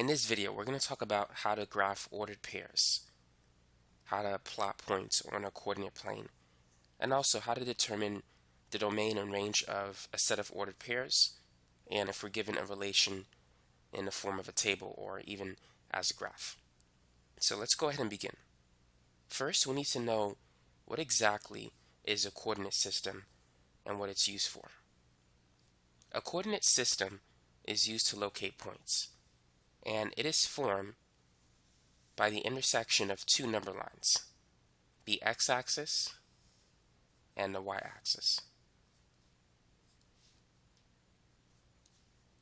In this video, we're going to talk about how to graph ordered pairs, how to plot points on a coordinate plane, and also how to determine the domain and range of a set of ordered pairs, and if we're given a relation in the form of a table or even as a graph. So let's go ahead and begin. First, we need to know what exactly is a coordinate system and what it's used for. A coordinate system is used to locate points and it is formed by the intersection of two number lines, the x-axis and the y-axis.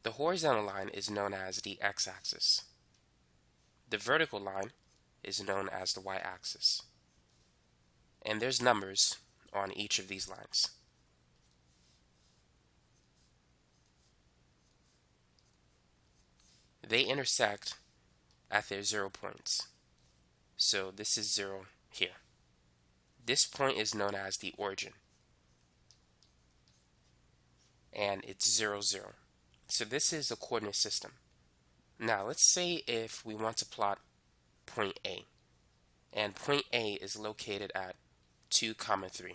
The horizontal line is known as the x-axis. The vertical line is known as the y-axis. And there's numbers on each of these lines. They intersect at their zero points. So this is zero here. This point is known as the origin. And it's zero, zero. So this is a coordinate system. Now let's say if we want to plot point A. And point A is located at 2 comma 3.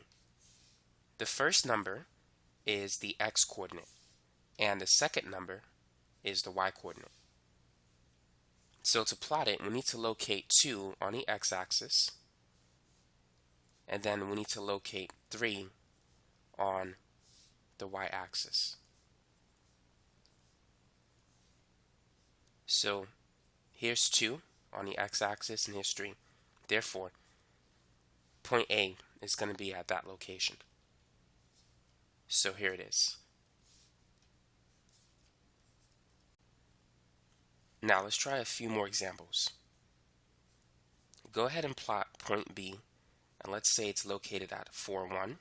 The first number is the x coordinate and the second number is the y coordinate. So to plot it, we need to locate 2 on the x-axis, and then we need to locate 3 on the y-axis. So here's 2 on the x-axis and here's 3. Therefore, point A is going to be at that location. So here it is. Now let's try a few more examples. Go ahead and plot point B, and let's say it's located at 4, 1,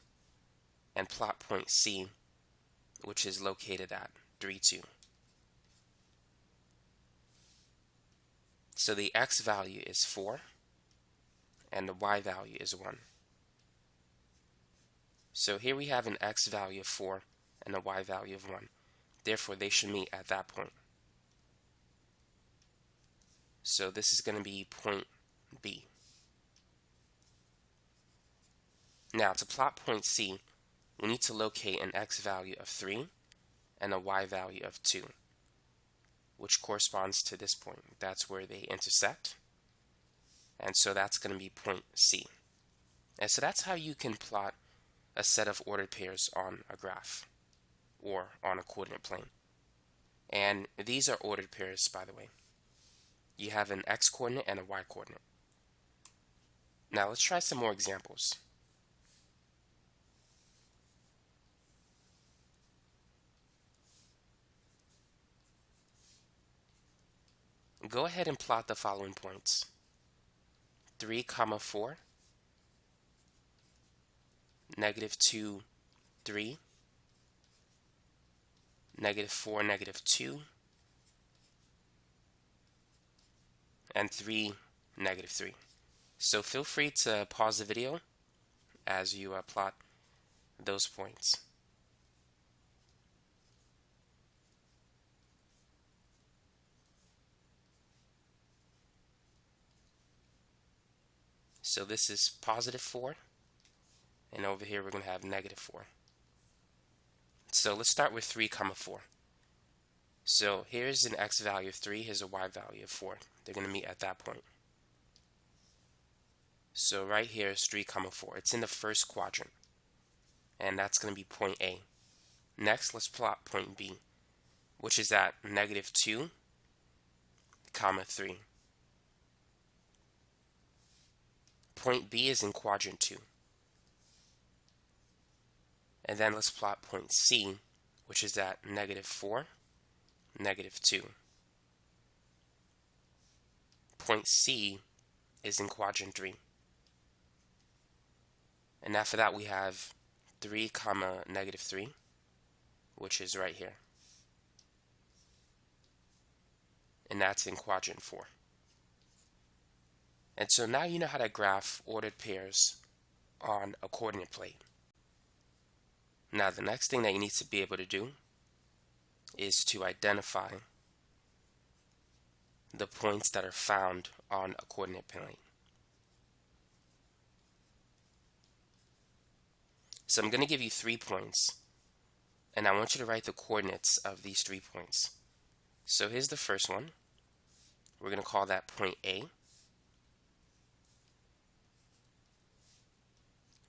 and plot point C, which is located at 3, 2. So the x value is 4, and the y value is 1. So here we have an x value of 4 and a y value of 1. Therefore, they should meet at that point. So this is going to be point B. Now to plot point C, we need to locate an x value of 3 and a y value of 2, which corresponds to this point. That's where they intersect. And so that's going to be point C. And so that's how you can plot a set of ordered pairs on a graph or on a coordinate plane. And these are ordered pairs, by the way you have an x coordinate and a y coordinate. Now let's try some more examples. Go ahead and plot the following points. 3 comma 4, negative 2, 3, negative 4, negative 2, and 3, negative 3. So feel free to pause the video as you uh, plot those points. So this is positive 4, and over here we're going to have negative 4. So let's start with 3 comma 4. So here's an x value of 3, here's a y value of 4. They're going to meet at that point. So right here is 3 comma 4. It's in the first quadrant. And that's going to be point A. Next, let's plot point B, which is at negative 2 comma 3. Point B is in quadrant 2. And then let's plot point C, which is at negative 4 negative 2. Point C is in quadrant 3. And after that we have 3 comma negative 3, which is right here. And that's in quadrant 4. And so now you know how to graph ordered pairs on a coordinate plane. Now the next thing that you need to be able to do is to identify the points that are found on a coordinate plane. So I'm going to give you three points, and I want you to write the coordinates of these three points. So here's the first one. We're going to call that point A.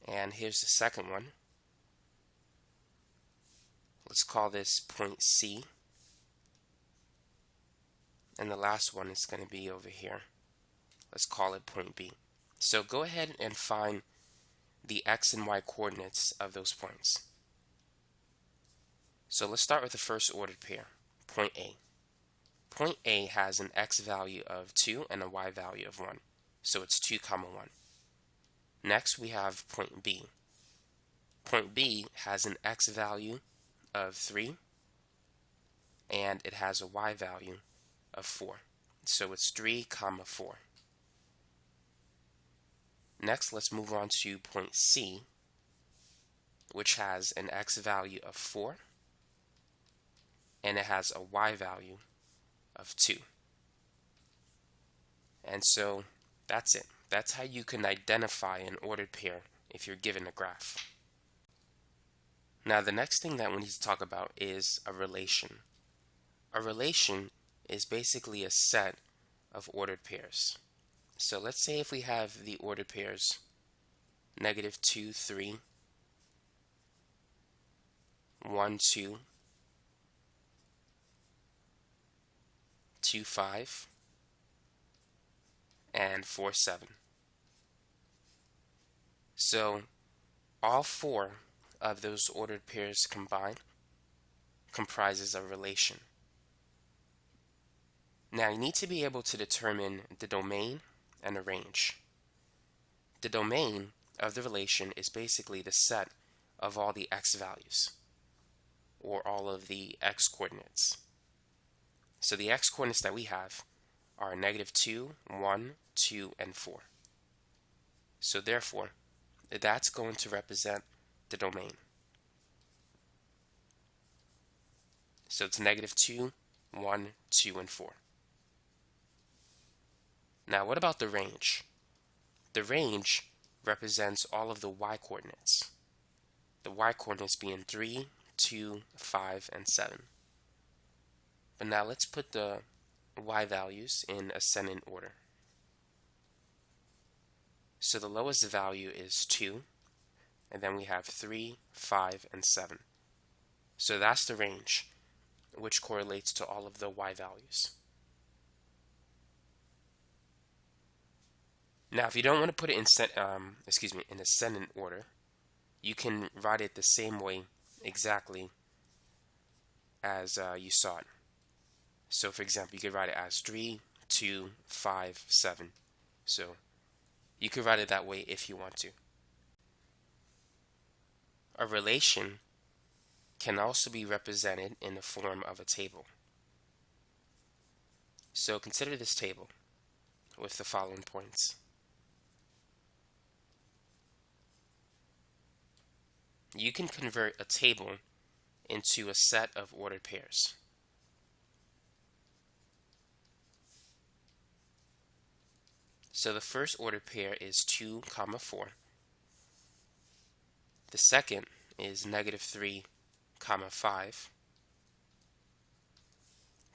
And here's the second one. Let's call this point C. And the last one is going to be over here. Let's call it point B. So go ahead and find the x and y coordinates of those points. So let's start with the first ordered pair, point A. Point A has an x value of 2 and a y value of 1, so it's 2 comma 1. Next we have point B. Point B has an x value of 3 and it has a y value of 4. So it's 3 comma 4. Next, let's move on to point C, which has an x value of 4 and it has a y value of 2. And so that's it. That's how you can identify an ordered pair if you're given a graph. Now the next thing that we need to talk about is a relation. A relation is basically a set of ordered pairs. So let's say if we have the ordered pairs negative 2, 3, 1, 2, 2, 5, and 4, 7. So all four of those ordered pairs combined comprises a relation. Now you need to be able to determine the domain and the range. The domain of the relation is basically the set of all the x values or all of the x coordinates. So the x coordinates that we have are negative 2, 1, 2, and 4. So therefore, that's going to represent the domain. So it's negative 2, 1, 2, and 4. Now what about the range? The range represents all of the y coordinates. The y coordinates being 3, 2, 5, and 7. But now let's put the y values in ascending order. So the lowest value is 2, and then we have 3, 5, and 7. So that's the range, which correlates to all of the y values. Now, if you don't want to put it in, um, excuse me, in ascendant order, you can write it the same way exactly as uh, you saw it. So, for example, you could write it as 3, 2, 5, 7. So, you could write it that way if you want to. A relation can also be represented in the form of a table. So consider this table with the following points. You can convert a table into a set of ordered pairs. So the first ordered pair is 2 comma 4. The second is negative 3 comma 5.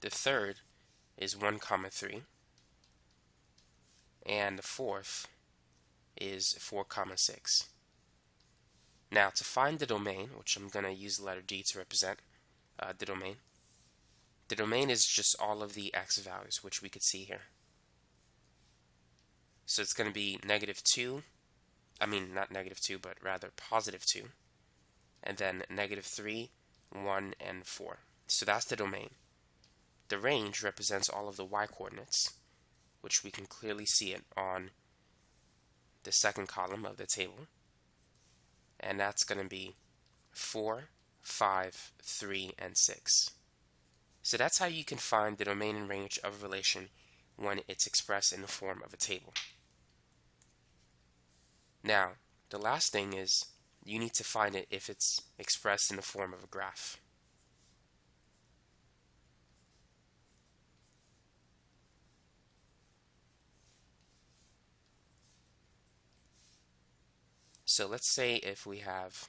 The third is 1 comma 3. And the fourth is 4 comma 6. Now to find the domain, which I'm going to use the letter D to represent uh, the domain, the domain is just all of the x values, which we could see here. So it's going to be negative 2, I mean not negative 2, but rather positive 2, and then negative 3, 1, and 4. So that's the domain. The range represents all of the y coordinates, which we can clearly see it on the second column of the table. And that's going to be 4, 5, 3, and 6. So that's how you can find the domain and range of a relation when it's expressed in the form of a table. Now, the last thing is you need to find it if it's expressed in the form of a graph. So let's say if we have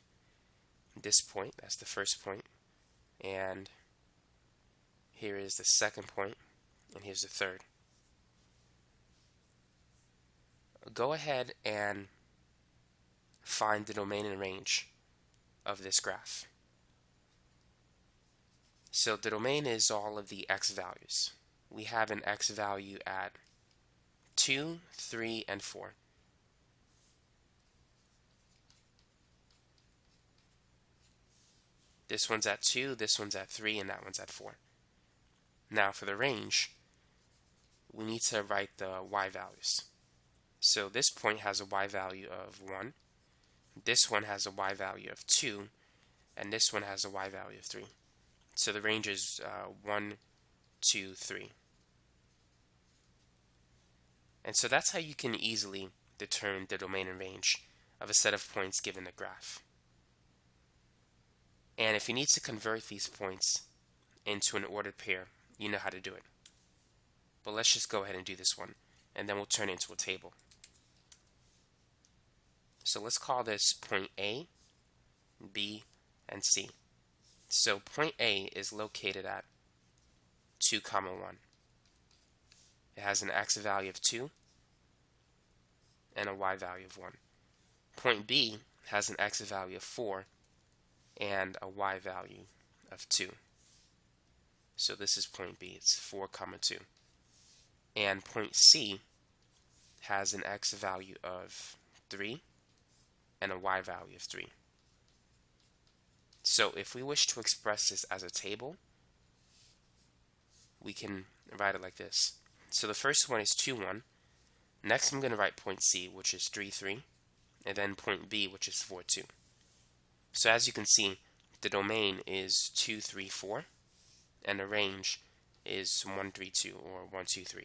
this point, that's the first point, and here is the second point, and here's the third. Go ahead and find the domain and range of this graph. So the domain is all of the x values. We have an x value at 2, 3, and 4. This one's at 2, this one's at 3, and that one's at 4. Now for the range, we need to write the y values. So this point has a y value of 1, this one has a y value of 2, and this one has a y value of 3. So the range is uh, 1, 2, 3. And so that's how you can easily determine the domain and range of a set of points given the graph. And if you need to convert these points into an ordered pair, you know how to do it. But let's just go ahead and do this one, and then we'll turn it into a table. So let's call this point A, B, and C. So point A is located at 2 comma 1. It has an x value of 2 and a y value of 1. Point B has an x value of 4 and a y value of 2. So this is point B, it's 4 comma 2. And point C has an x value of 3 and a y value of 3. So if we wish to express this as a table, we can write it like this. So the first one is 2, 1. Next I'm going to write point C, which is 3, 3. And then point B, which is 4, 2. So as you can see, the domain is 2, 3, 4. And the range is 1, 3, 2, or 1, 2, 3.